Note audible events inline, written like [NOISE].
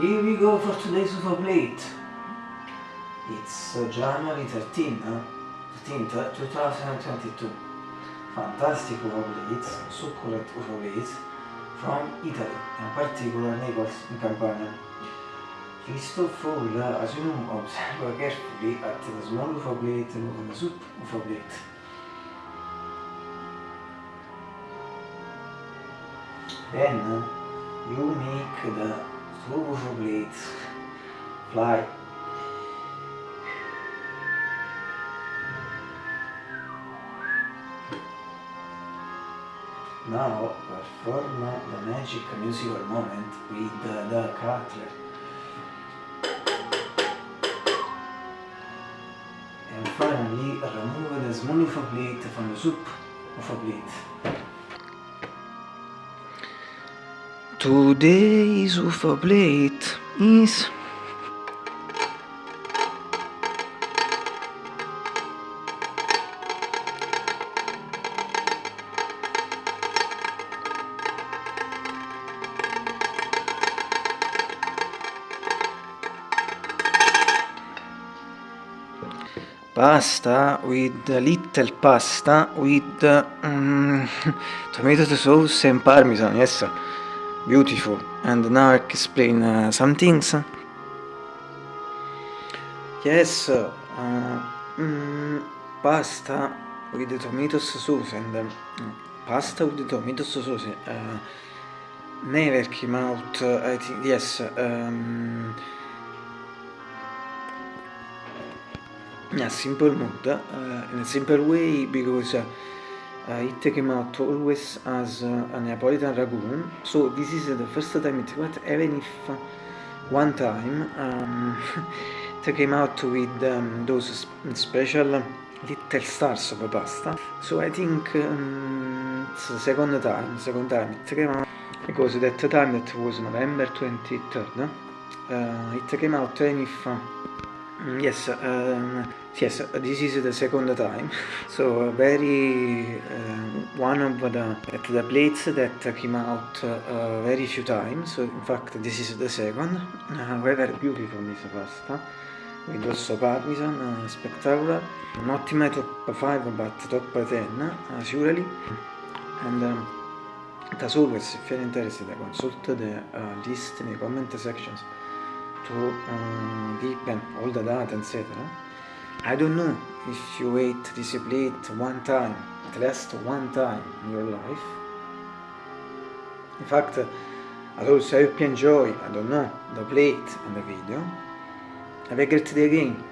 Here we go for today's Super Plate. It's uh, January 13, uh, 13th, 2022. Fantastic UFO plates, succulent UFO plates from Italy, in particular Naples in Campania. First of all, uh, as you know, observe carefully at the small UFO plate and the soup UFO plate. Then uh, you make the UFO plates fly Now perform the magic musical moment with the, the cutler. And finally remove the small UFO plate from the soup UFO plate. Today's UFO plate is pasta with a little pasta with um, [LAUGHS] tomato sauce and parmesan. Yes beautiful. And now I explain uh, some things. Yes uh, um, pasta with the tomato sauce and um, pasta with the tomato sauce uh, never came out I think yes um, in a simple mode, uh, in a simple way because uh, it came out always as uh, a Neapolitan ragu, so this is the first time it went, even if one time um, [LAUGHS] it came out with um, those special little stars of pasta, so I think um, it's the second time, second time it came out, because that time that was November 23rd, uh, it came out even if Mm, yes, um, yes, this is the second time. [LAUGHS] So very uh, one of the, the plates that came out uh, very few times. So in fact, this is the second. [LAUGHS] However, beautiful this pasta with also parmesan, uh, spectacular. Not in my top 5 but top 10 as usually. And um, as always, if you're interested, consult the uh, list in the comment sections to uh, deepen all the data, etc. I don't know if you wait this plate one time, at least one time in your life. In fact, I also hope you enjoy, I don't know, the plate and the video. Have a great day again.